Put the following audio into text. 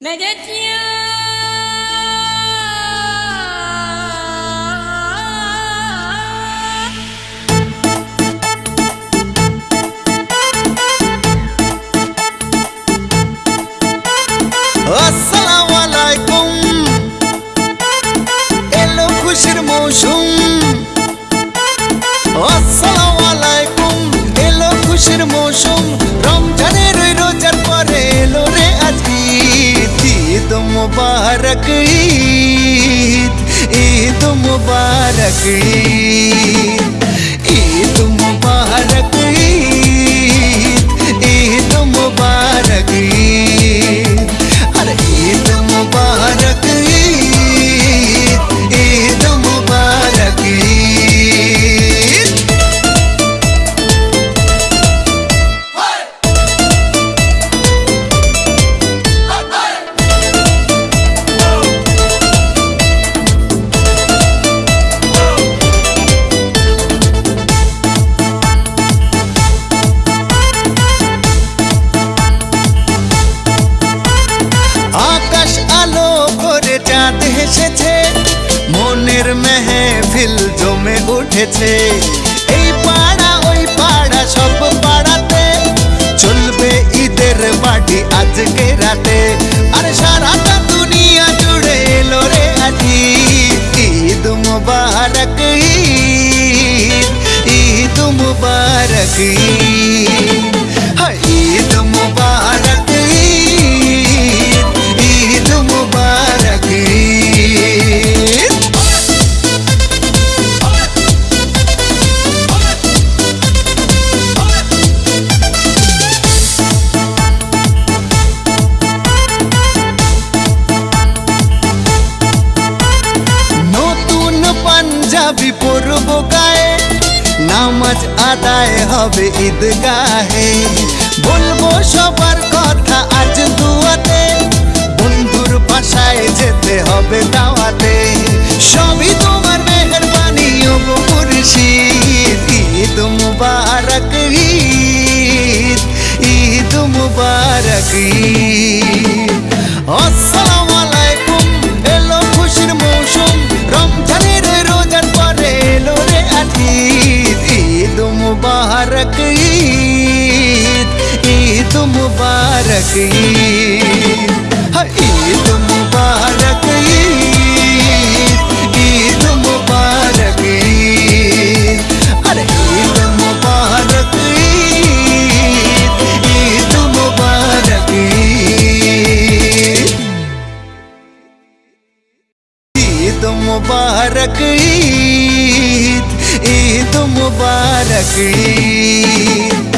Medet ya. Assalamu alaikum Elo khushir moshum. Assalamu alaikum Elo khushir moshum. मुबारक ईद ईद मुबारक ईद। হেসেছে মনের মেহফিল জমে উঠেছে। এই পাড়া, ওই পাড়া, সব পাড়াতে চলবে ঈদের বাড়ি আজকে রাতে। আর সারাটা দুনিয়া জুড়ে এলো রে আজি। ঈদ মুবারক, ঈদ ঈদ মুবারক, ঈদ। পাঞ্জাবি পরব গায়ে, নামাজ আদায় হবে ঈদগাহে। বলব সবার কথা আজ দুয়াতে, বন্ধুর বাসায় যেতে হবে দাওয়াতে। সবই তোমার মেহরবানি, ও মুর্শিদ, ঈদ মুবারক, ঈদ ঈদ মুবারক, ঈদ। मुबारक ईद ईद मुबारक ईद। हाँ, ईद मुबारक ईद ईद मुबारक ईद। अरे, ईद मुबारक ईद ईद मुबारक ईद मुबारक ईद ईद मुबारक ईद।